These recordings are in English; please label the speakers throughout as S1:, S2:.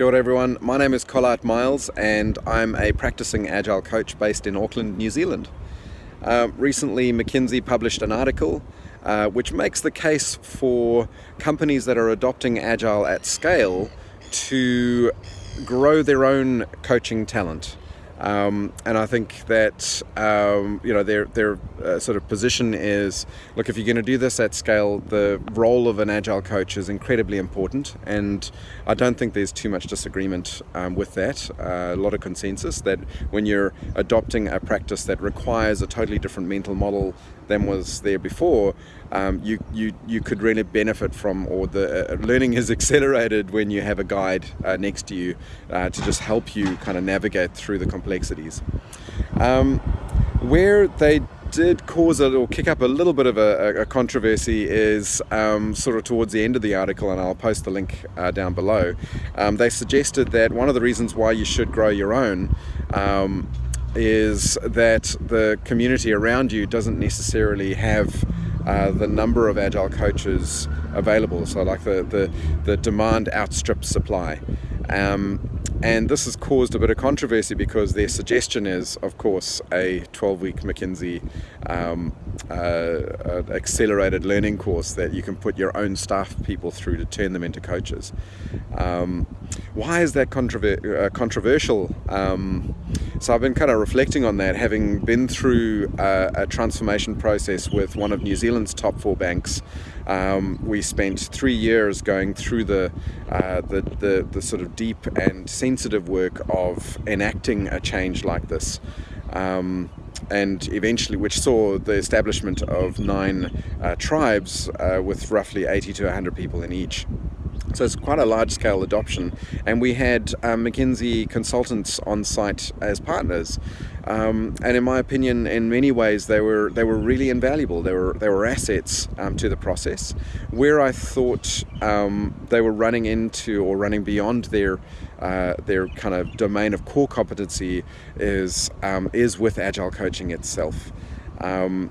S1: Kia ora everyone, my name is Collart Miles and I'm a practicing Agile coach based in Auckland, New Zealand. Uh, recently McKinsey published an article uh, which makes the case for companies that are adopting Agile at scale to grow their own coaching talent. Um, and I think that um, you know their their uh, sort of position is look if you're going to do this at scale, the role of an agile coach is incredibly important, and I don't think there's too much disagreement um, with that. Uh, a lot of consensus that when you're adopting a practice that requires a totally different mental model than was there before, um, you, you, you could really benefit from, or the uh, learning is accelerated when you have a guide uh, next to you uh, to just help you kind of navigate through the complexities. Um, where they did cause a or kick up a little bit of a, a controversy is um, sort of towards the end of the article, and I'll post the link uh, down below. Um, they suggested that one of the reasons why you should grow your own um, is that the community around you doesn't necessarily have uh, the number of agile coaches available. So like the, the, the demand outstrips supply. Um, and this has caused a bit of controversy because their suggestion is, of course, a 12-week McKinsey um, uh, accelerated learning course that you can put your own staff people through to turn them into coaches. Um, why is that controver uh, controversial? Um, so I've been kind of reflecting on that, having been through a, a transformation process with one of New Zealand's top four banks um, we spent three years going through the, uh, the, the, the, sort of deep and sensitive work of enacting a change like this. Um, and eventually which saw the establishment of nine uh, tribes uh, with roughly 80 to 100 people in each. So it's quite a large scale adoption. And we had um, McKinsey consultants on site as partners. Um, and in my opinion in many ways they were they were really invaluable. They were they were assets um, to the process. Where I thought um, they were running into or running beyond their uh, their kind of domain of core competency is um, is with agile coaching itself. Um,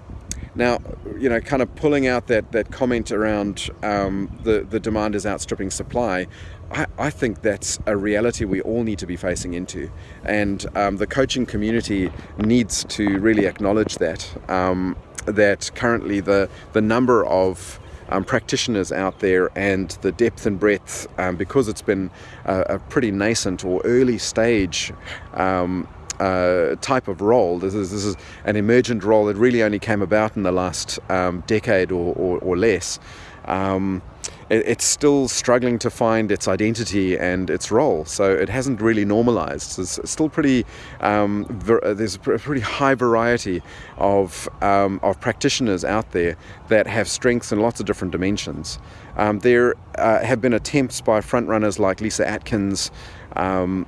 S1: now, you know, kind of pulling out that, that comment around um, the, the demand is outstripping supply, I, I, think that's a reality we all need to be facing into. And um, the coaching community needs to really acknowledge that, um, that currently the, the number of um, practitioners out there and the depth and breadth um, because it's been a, a, pretty nascent or early stage um, uh, type of role. This is, this is an emergent role that really only came about in the last um, decade or, or, or less. Um, it, it's still struggling to find its identity and its role, so it hasn't really normalized. It's still pretty, um, there's a pretty high variety of, um, of practitioners out there that have strengths in lots of different dimensions. Um, there uh, have been attempts by frontrunners like Lyssa Adkins um,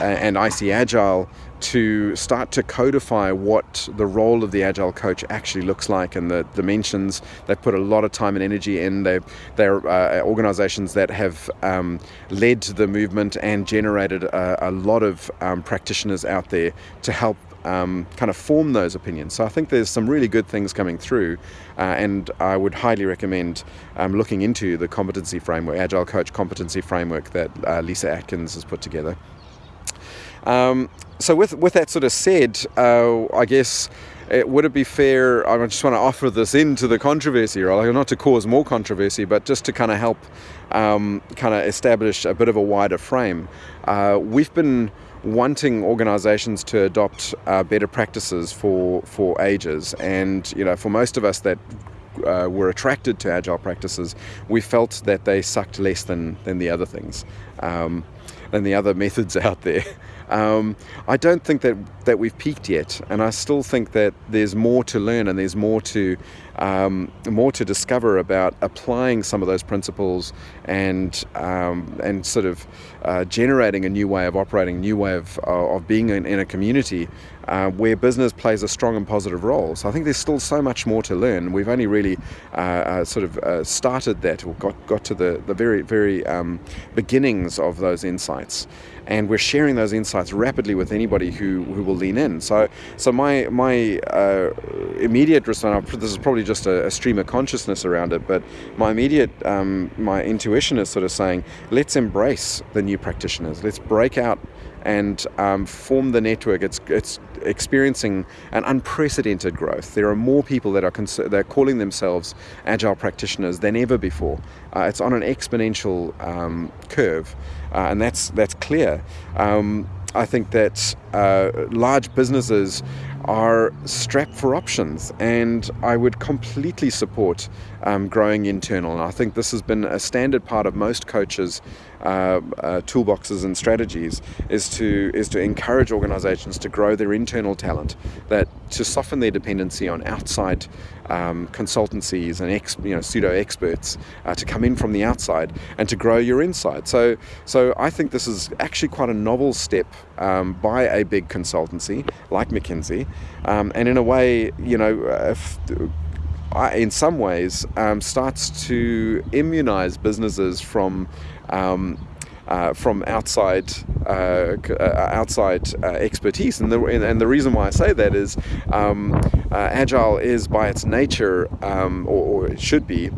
S1: and IC Agile to start to codify what the role of the agile coach actually looks like and the dimensions. They've put a lot of time and energy in. They, they're uh, organizations that have um, led the movement and generated a, a lot of um, practitioners out there to help um, kind of form those opinions. So I think there's some really good things coming through, uh, and I would highly recommend um, looking into the competency framework, Agile Coach competency framework that uh, Lyssa Adkins has put together. Um, so with, with that sort of said, uh, I guess, it, would it be fair, I just want to offer this into the controversy, right? not to cause more controversy, but just to kind of help um, kind of establish a bit of a wider frame. Uh, we've been wanting organizations to adopt uh, better practices for, for ages. And, you know, for most of us that uh, were attracted to agile practices, we felt that they sucked less than, than the other things, um, than the other methods out there. Um, I don't think that, that we've peaked yet, and I still think that there's more to learn and there's more to um, more to discover about applying some of those principles and um, and sort of uh, generating a new way of operating, new way of, uh, of being in, in a community uh, where business plays a strong and positive role. So I think there's still so much more to learn. We've only really uh, uh, sort of uh, started that or got, got to the, the very, very um, beginnings of those insights. And we're sharing those insights rapidly with anybody who, who will lean in. So, so my my uh, immediate response. This is probably just a, a, stream of consciousness around it, but my immediate um, my intuition is sort of saying, let's embrace the new practitioners. Let's break out and um, form the network. It's it's experiencing an unprecedented growth. There are more people that are they're calling themselves agile practitioners than ever before. Uh, it's on an exponential um, curve, uh, and that's that's clear. Um, I think that uh, large businesses are strapped for options, and I would completely support um, growing internal. And I think this has been a standard part of most coaches' uh, uh, toolboxes and strategies is to is to encourage organisations to grow their internal talent, that to soften their dependency on outside um, consultancies and ex, you know pseudo experts uh, to come in from the outside and to grow your inside. So so I think this is actually quite a novel step um, by a big consultancy like McKinsey, um, and in a way, you know. If, in some ways, um, starts to immunize businesses from um, uh, from outside uh, uh outside uh, expertise. And the, and the reason why I say that is um, uh, agile is by its nature, um, or, or, it should be,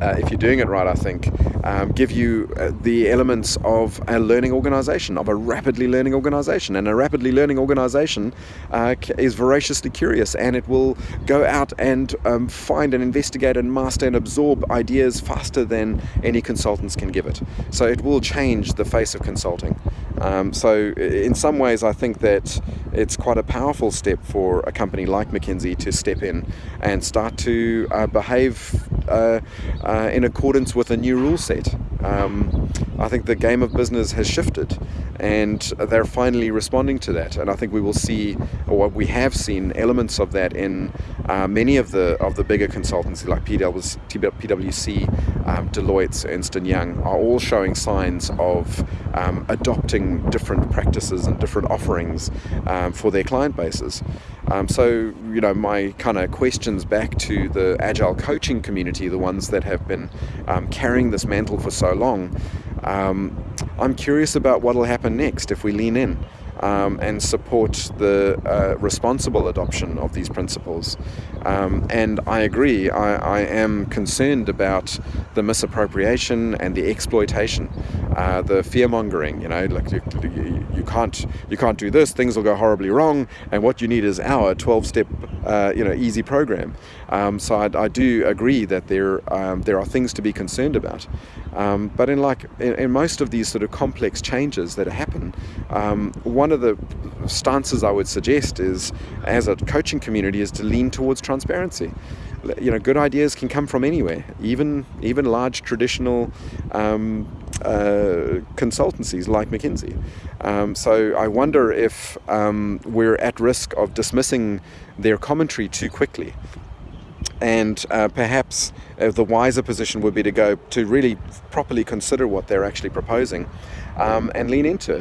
S1: uh, if you're doing it right, I think, um, give you uh, the elements of a learning organization, of a rapidly learning organization. And a rapidly learning organization uh, is voraciously curious and it will go out and um, find and investigate and master and absorb ideas faster than any consultants can give it. So it will change the face of consulting. Um, so, in some ways, I think that it's quite a powerful step for a company like McKinsey to step in and start to uh, behave uh, uh, in accordance with a new rule set. Um, I think the game of business has shifted and they're finally responding to that. And I think we will see, or we have seen, elements of that in uh, many of the of the bigger consultancy like PwC, um, Deloitte, Ernst Young are all showing signs of um, adopting different practices and different offerings um, for their client bases. Um, so, you know, my kind of questions back to the agile coaching community, the ones that have been um, carrying this mantle for so long, um, I'm curious about what will happen next if we lean in um, and support the uh, responsible adoption of these principles. Um, and I agree, I, I, am concerned about the misappropriation and the exploitation, uh, the fear mongering. You know, like you, you, can't you can't do this, things will go horribly wrong, and what you need is our 12 step, uh, you know, easy program. Um, so I, I, do agree that there um, there are things to be concerned about. Um, but in like in, in, most of these sort of complex changes that happen, um, one of the stances I would suggest is, as a coaching community, is to lean towards transparency. You know, good ideas can come from anywhere, even even large traditional um, uh, consultancies like McKinsey. Um, so I wonder if um, we're at risk of dismissing their commentary too quickly and uh, perhaps uh, the wiser position would be to go to really properly consider what they're actually proposing um, and lean into it.